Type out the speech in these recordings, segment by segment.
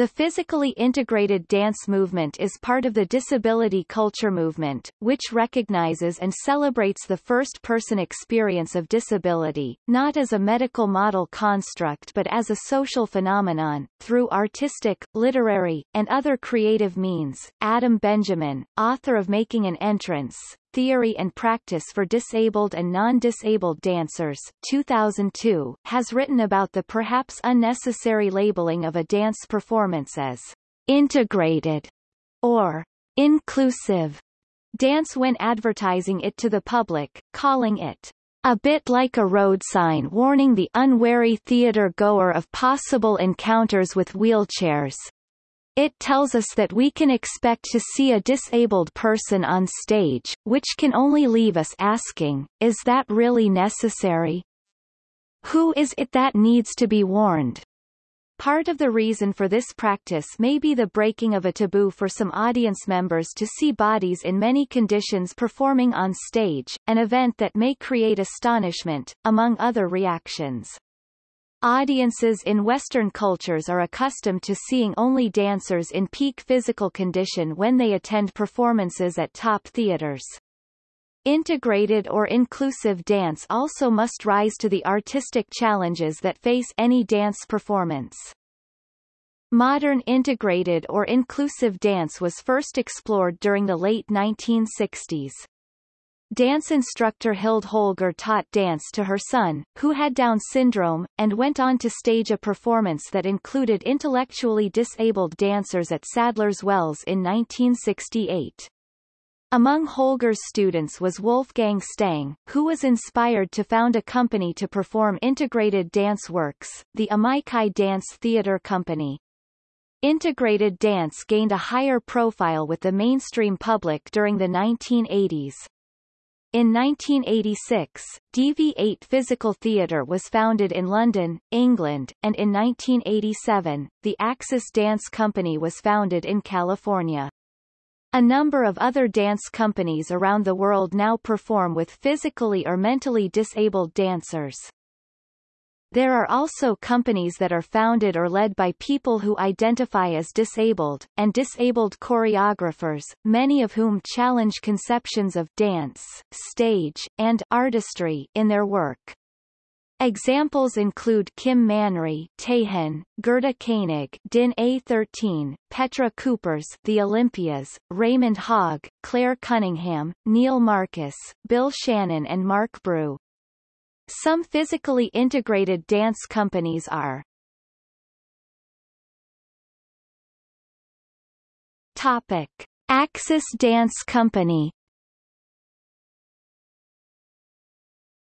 The physically integrated dance movement is part of the disability culture movement, which recognizes and celebrates the first-person experience of disability, not as a medical model construct but as a social phenomenon, through artistic, literary, and other creative means. Adam Benjamin, author of Making an Entrance, Theory and Practice for Disabled and Non-Disabled Dancers 2002, has written about the perhaps unnecessary labeling of a dance performance as integrated or inclusive dance when advertising it to the public, calling it a bit like a road sign warning the unwary theater goer of possible encounters with wheelchairs. It tells us that we can expect to see a disabled person on stage, which can only leave us asking, is that really necessary? Who is it that needs to be warned? Part of the reason for this practice may be the breaking of a taboo for some audience members to see bodies in many conditions performing on stage, an event that may create astonishment, among other reactions. Audiences in Western cultures are accustomed to seeing only dancers in peak physical condition when they attend performances at top theaters. Integrated or inclusive dance also must rise to the artistic challenges that face any dance performance. Modern integrated or inclusive dance was first explored during the late 1960s. Dance instructor Hilde Holger taught dance to her son, who had Down syndrome, and went on to stage a performance that included intellectually disabled dancers at Sadler's Wells in 1968. Among Holger's students was Wolfgang Stang, who was inspired to found a company to perform integrated dance works, the Amici Dance Theatre Company. Integrated dance gained a higher profile with the mainstream public during the 1980s. In 1986, DV8 Physical Theatre was founded in London, England, and in 1987, the Axis Dance Company was founded in California. A number of other dance companies around the world now perform with physically or mentally disabled dancers. There are also companies that are founded or led by people who identify as disabled, and disabled choreographers, many of whom challenge conceptions of dance, stage, and artistry in their work. Examples include Kim Manri, Tahan, Gerda Koenig, Din A13, Petra Kuppers, The Olimpias, Raimund Hoghe, Claire Cunningham, Neil Marcus, Bill Shannon and Marc Brew. Some physically integrated dance companies are Topic. Axis Dance Company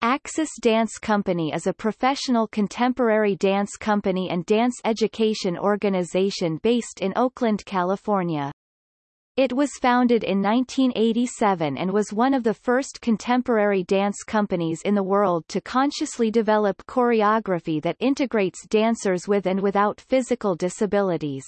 Axis Dance Company is a professional contemporary dance company and dance education organization based in Oakland, California. It was founded in 1987 and was one of the first contemporary dance companies in the world to consciously develop choreography that integrates dancers with and without physical disabilities.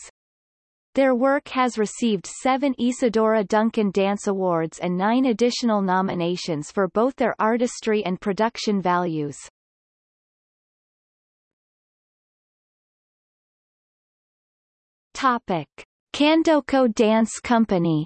Their work has received seven Isadora Duncan Dance Awards and nine additional nominations for both their artistry and production values. Topic. Candoco Dance Company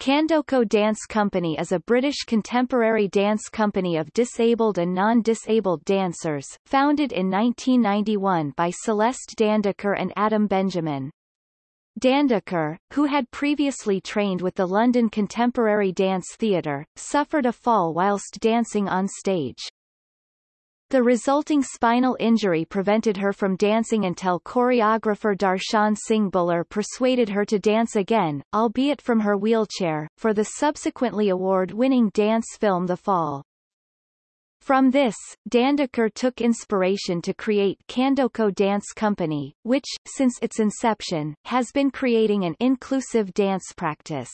Candoco Dance Company is a British contemporary dance company of disabled and non-disabled dancers, founded in 1991 by Celeste Dandeker and Adam Benjamin. Dandeker, who had previously trained with the London Contemporary Dance Theatre, suffered a fall whilst dancing on stage. The resulting spinal injury prevented her from dancing until choreographer Darshan Singh Bhullar persuaded her to dance again, albeit from her wheelchair, for the subsequently award-winning dance film The Fall. From this, Dandeker took inspiration to create Candoco Dance Company, which, since its inception, has been creating an inclusive dance practice.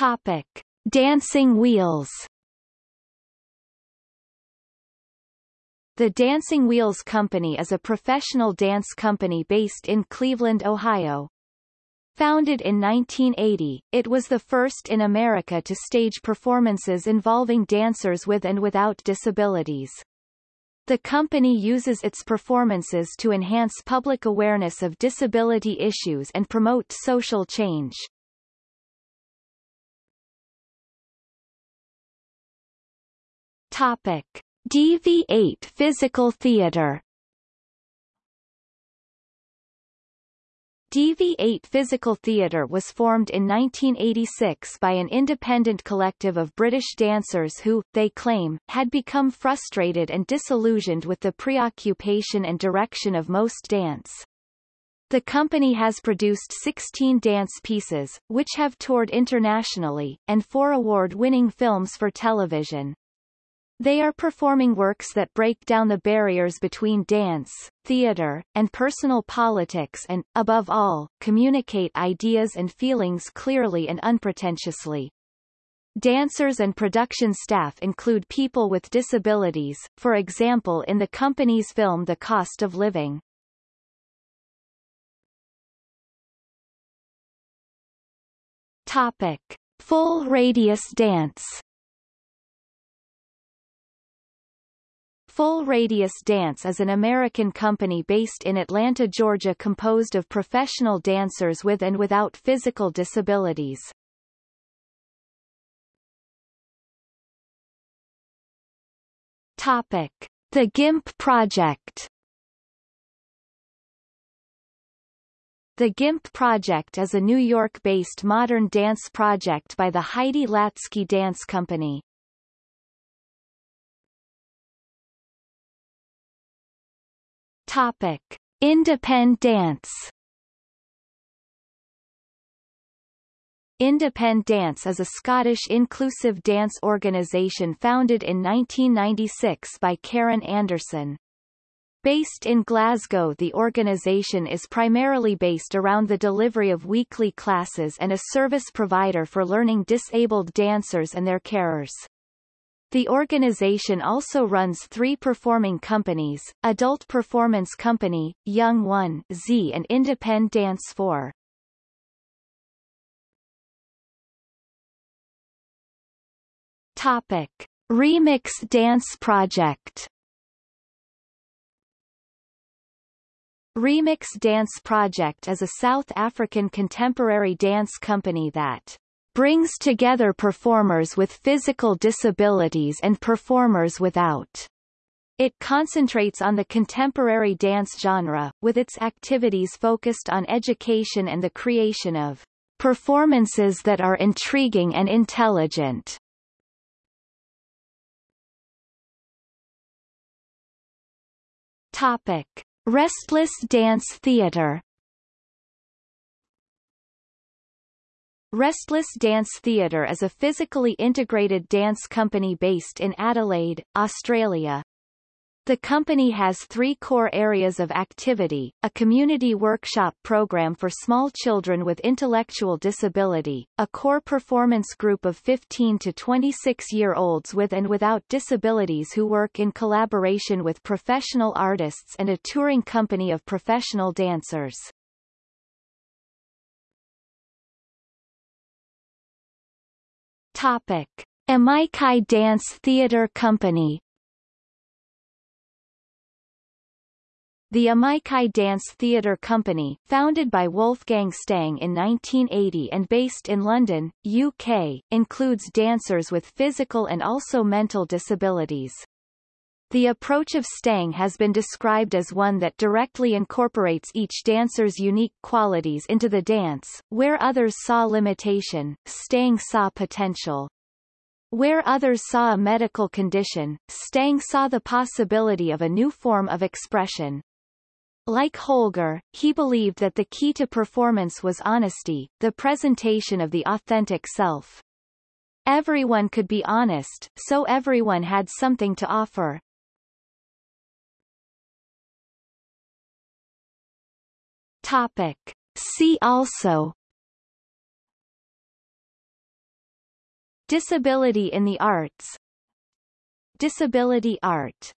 Topic. Dancing Wheels The Dancing Wheels Company is a professional dance company based in Cleveland, Ohio. Founded in 1980, it was the first in America to stage performances involving dancers with and without disabilities. The company uses its performances to enhance public awareness of disability issues and promote social change. Topic. DV8 Physical Theater DV8 Physical Theatre was formed in 1986 by an independent collective of British dancers who, they claim, had become frustrated and disillusioned with the preoccupation and direction of most dance. The company has produced 16 dance pieces, which have toured internationally, and four award-winning films for television. They are performing works that break down the barriers between dance, theater, and personal politics and, above all, communicate ideas and feelings clearly and unpretentiously. Dancers and production staff include people with disabilities, for example in the company's film The Cost of Living. Topic. Full radius dance Full Radius Dance is an American company based in Atlanta, Georgia composed of professional dancers with and without physical disabilities. Topic. The GIMP Project The GIMP Project is a New York-based modern dance project by the Heidi Latsky Dance Company. Topic: Independance. Independance is a Scottish inclusive dance organisation founded in 1996 by Karen Anderson. Based in Glasgow the organisation is primarily based around the delivery of weekly classes and a service provider for learning disabled dancers and their carers. The organization also runs three performing companies, Adult Performance Company, Young One Z and Independent Dance 4. Topic. Remix Dance Project Remix Dance Project is a South African contemporary dance company that brings together performers with physical disabilities and performers without. It concentrates on the contemporary dance genre, with its activities focused on education and the creation of performances that are intriguing and intelligent. Topic. Restless Dance Theatre Restless Dance Theatre is a physically integrated dance company based in Adelaide, Australia. The company has three core areas of activity, a community workshop program for small children with intellectual disability, a core performance group of 15 to 26-year-olds with and without disabilities who work in collaboration with professional artists and a touring company of professional dancers. Topic. Amici Dance Theatre Company The Amici Dance Theatre Company, founded by Wolfgang Stang in 1980 and based in London, UK, includes dancers with physical and also mental disabilities. The approach of Stang has been described as one that directly incorporates each dancer's unique qualities into the dance, where others saw limitation, Stang saw potential. Where others saw a medical condition, Stang saw the possibility of a new form of expression. Like Holger, he believed that the key to performance was honesty, the presentation of the authentic self. Everyone could be honest, so everyone had something to offer. Topic. See also Disability in the arts Disability art